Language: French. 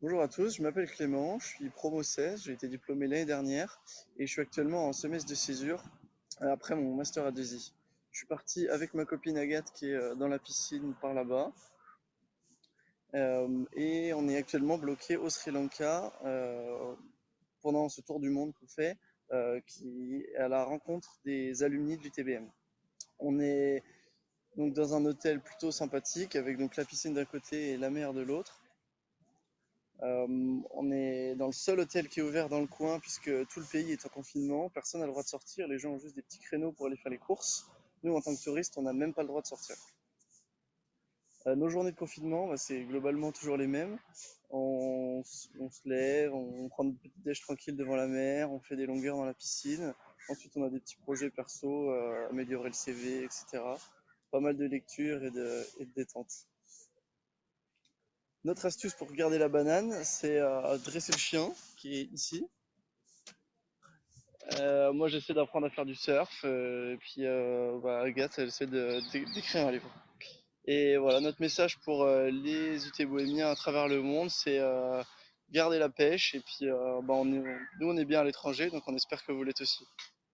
Bonjour à tous, je m'appelle Clément, je suis promo 16, j'ai été diplômé l'année dernière et je suis actuellement en semestre de césure euh, après mon master à 2 Je suis parti avec ma copine Agathe qui est euh, dans la piscine par là-bas euh, et on est actuellement bloqué au Sri Lanka pendant ce tour du monde qu'on fait qui est à la rencontre des alumni de l'UTBM. On est donc dans un hôtel plutôt sympathique avec donc la piscine d'un côté et la mer de l'autre. Euh, on est dans le seul hôtel qui est ouvert dans le coin puisque tout le pays est en confinement. Personne n'a le droit de sortir. Les gens ont juste des petits créneaux pour aller faire les courses. Nous, en tant que touristes, on n'a même pas le droit de sortir. Euh, nos journées de confinement, bah, c'est globalement toujours les mêmes. On, se lève, on prend une petite déj tranquille devant la mer, on fait des longueurs dans la piscine. Ensuite, on a des petits projets perso, euh, améliorer le CV, etc. Pas mal de lecture et de, et de détente. Notre astuce pour garder la banane, c'est euh, dresser le chien qui est ici. Euh, moi, j'essaie d'apprendre à faire du surf, euh, et puis bah, Agathe, elle essaie d'écrire un livre. Et voilà, notre message pour les UT bohémiens à travers le monde, c'est garder la pêche, et puis bah, nous, on est bien à l'étranger, donc on espère que vous l'êtes aussi.